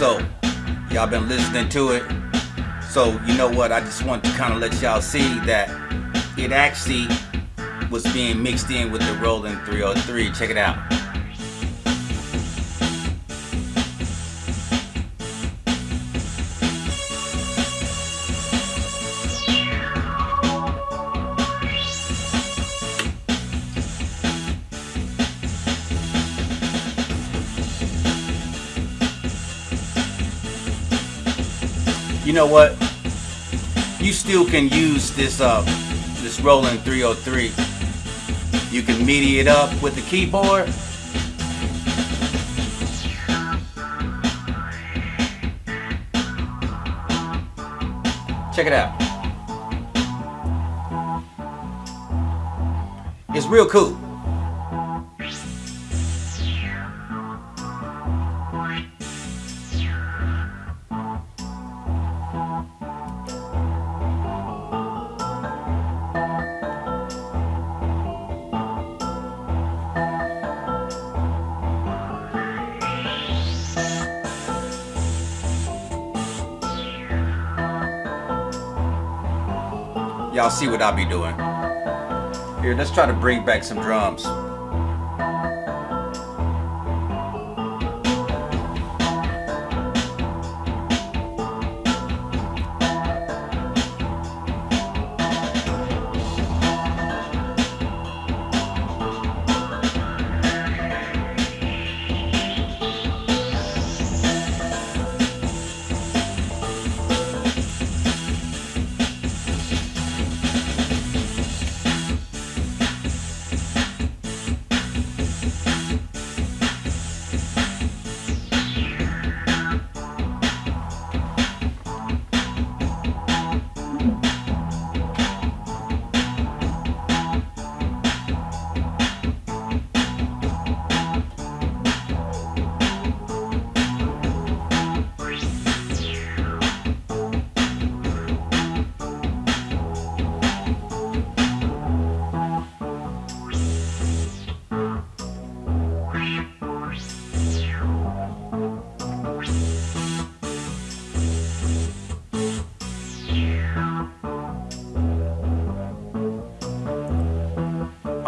So, y'all been listening to it. So, you know what? I just want to kind of let y'all see that it actually was being mixed in with the Roland 303. Check it out. You know what? You still can use this uh this Roland 303. You can MIDI it up with the keyboard. Check it out. It's real cool. Y'all see what I'll be doing. Here, let's try to bring back some drums.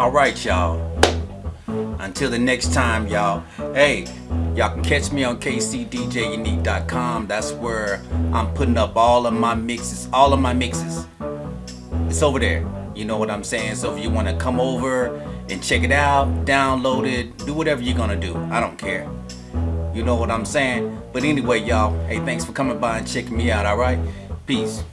All right, y'all. Until the next time, y'all. Hey, y'all can catch me on kcdjunique.com. That's where I'm putting up all of my mixes, all of my mixes. It's over there. You know what I'm saying? So if you want to come over and check it out, download it, do whatever you're going to do. I don't care. You know what I'm saying? But anyway, y'all, hey, thanks for coming by and checking me out, all right? Peace.